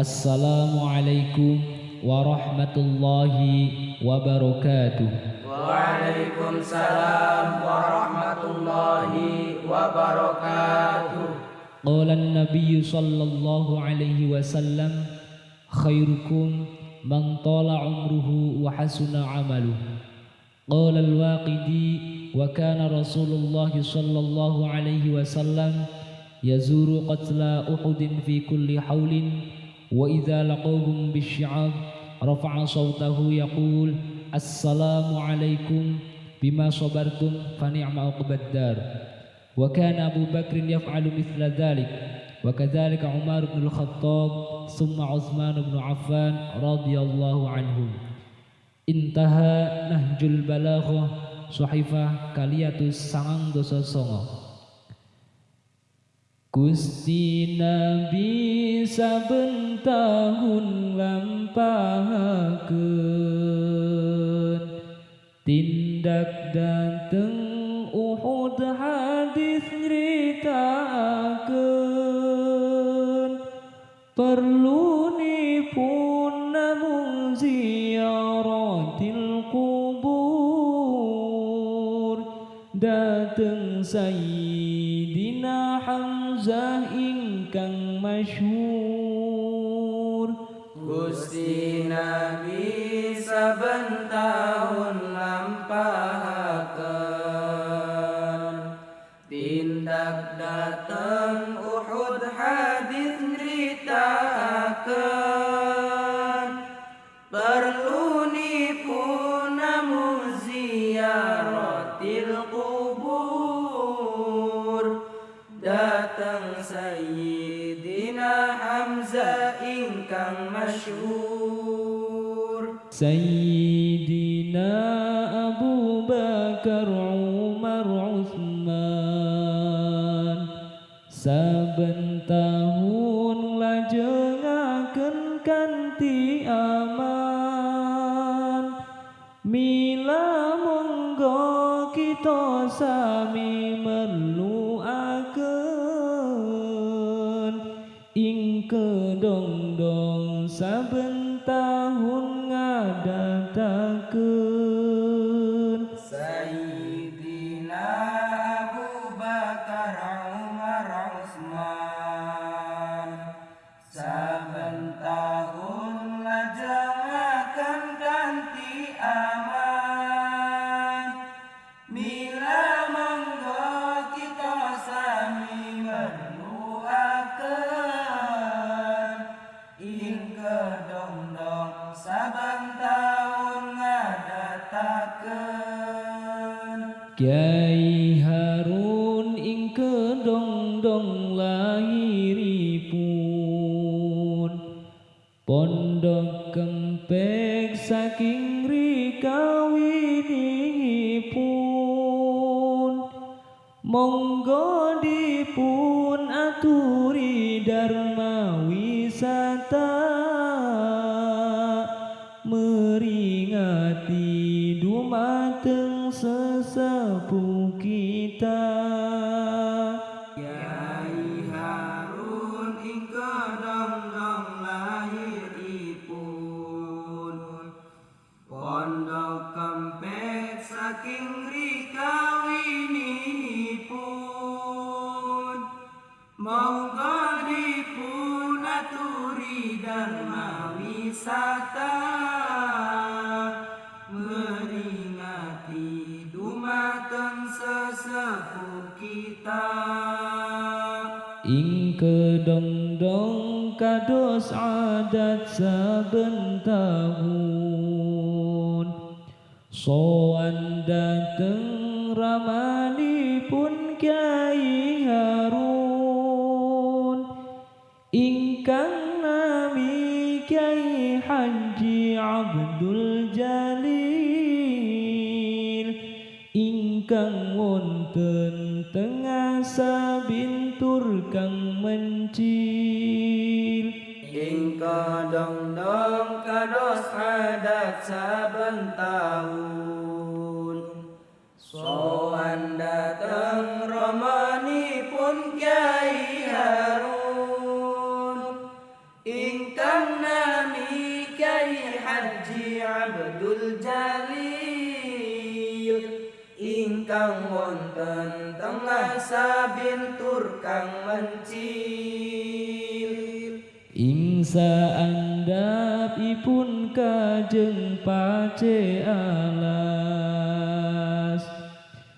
السلام عليكم ورحمة الله وبركاته. وعليكم السلام ورحمة الله وبركاته. قال النبي صلى الله عليه وسلم خيركم من طال عمره وحسن عمله. قال الواقدي وكان رسول الله صلى الله عليه وسلم يزور قتلى أحد في كل حول وإذا لقوهم بالشعاب رفع صوته يقول السلام عليكم بما صبرتم فنعم عقبى الدار. وكان أبو بكر يفعل مثل ذلك وكذلك عمر بن الخطاب ثم عثمان بن عفان رضي الله عنهم. انتهى نهج البلاغة صحيفة كالياتوس sangang dosa Gusti Nabi saben tahun lampahakeun tindak dateng Uhud hadis nyritaakeun perlu nipun namun ziaratil kubur. Dateng Sayyidina Hamzah ingkang masyhur. Gusti Nabi saben taun سيدنا أبو بكر عمر عثمان سبن Kiai Harun ing kedong-dong lahiripun. Pondok kempek saking rikawinipun. Monggo dipun aturi dharma wisata sesepuh kita. Kiai Harun ing kedong-dong lahiripun Pondok kempek saking rikawinipun Monggo dipun aturi dharma wisata adat saben tahun Soan dateng ramanipun Kyai Harun. Ingkang nami Kyai Haji Abdul Jalil. Ingkang wonten tengah sabintur kang mencil Ing kadong-dong kados adat saben taun Soan dateng romanipun Kyai Harun. Ingkang nami Kyai Haji Abdul Jalil. Ingkang wonten tengah sabintur kang mencil Ingsa andapipun kajeng pace alas.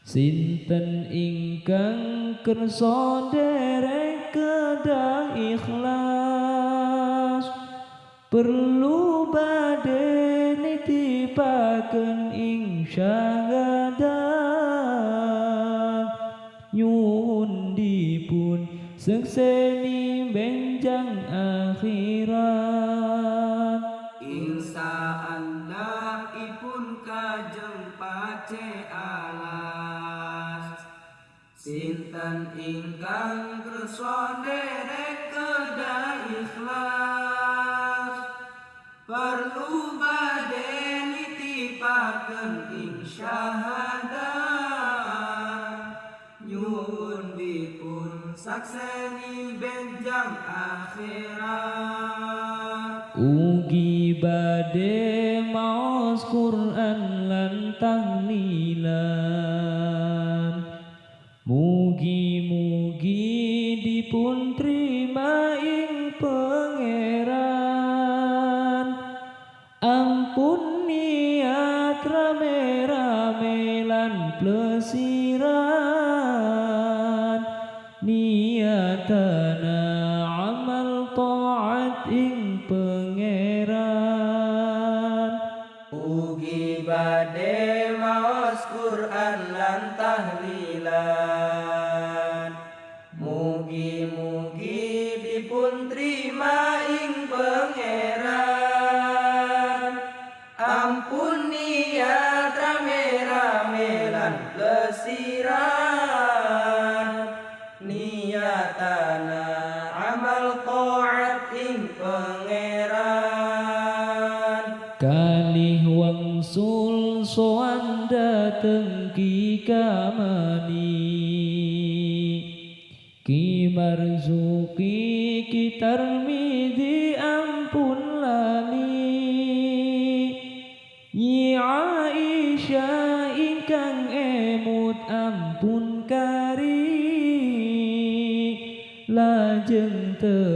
Sinten ingkang kersa derek kedah ikhlas. Perlu bade nitipaken ing syahadat Nyuhun dipun benjang akhirat. Insa anda ipun kajeng pace alas. Sinten ingkang kersa derek kedah ikhlas. Perlu bade nitipaken Nyuhun dipun sakseni benjang akhirat. Ugi bade maos Quran lan tahlilan. Mugi-mugi dipun trima ing pangeran. Ampun niat rame-rame lan plesiran Niatana amal taat ing pangeran. Kalih wangsul soan dateng tarmidi ampun lali Nyi Aisyah ingkang emut ampun kari. Lajeng teras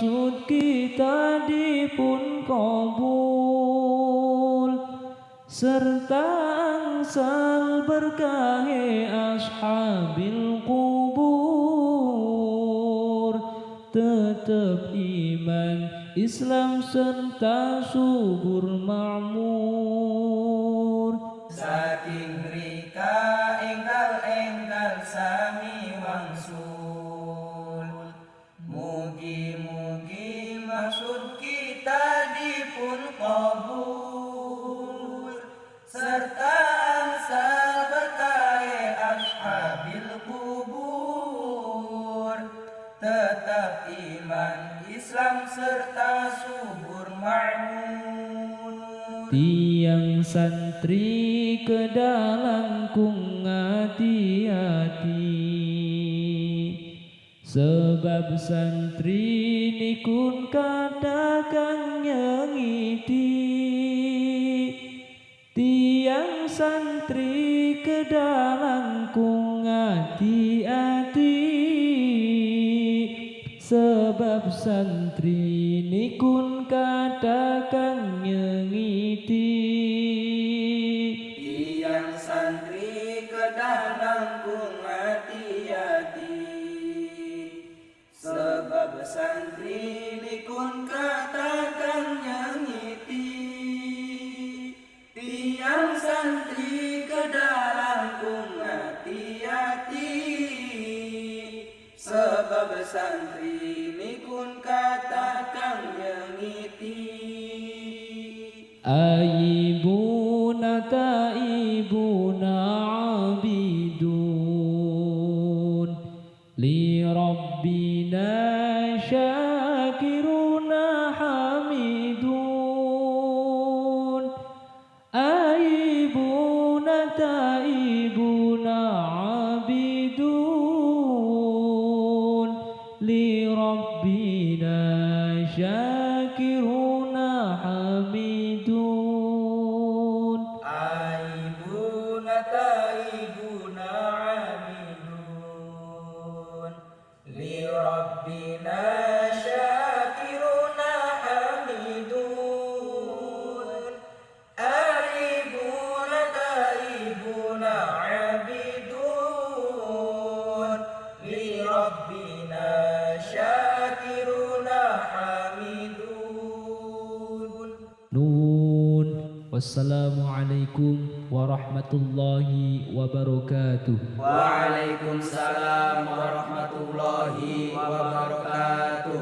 maksud kita dipun kabul. Serta angsal berkahe ashabil kubur. Tetap iman Islam serta subur makmur. Saking santri ke dalam kung hati-hati. Sebab santri nikun katakan nyengiti. Tiang santri ke dalam kung hati-hati. Sebab santri nikun katakan nyengiti santri nikun kata kang nyengiti Aibuna والسلام عليكم ورحمة الله وبركاته. وعليكم السلام ورحمة الله وبركاته.